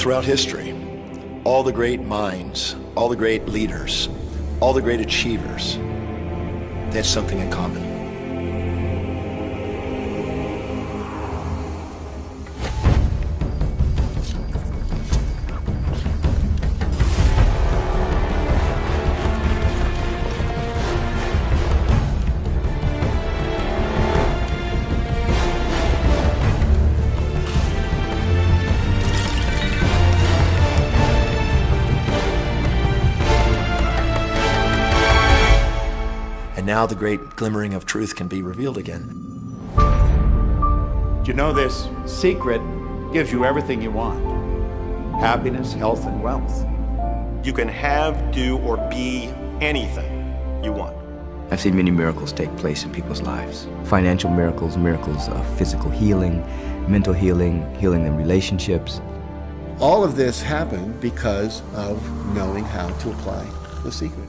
Throughout history, all the great minds, all the great leaders, all the great achievers, they had something in common. And now the great glimmering of truth can be revealed again. You know, this secret gives you everything you want happiness, health, and wealth. You can have, do, or be anything you want. I've seen many miracles take place in people's lives. Financial miracles, miracles of physical healing, mental healing, healing in relationships. All of this happened because of knowing how to apply the secret.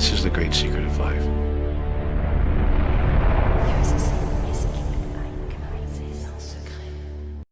This is the great secret of life.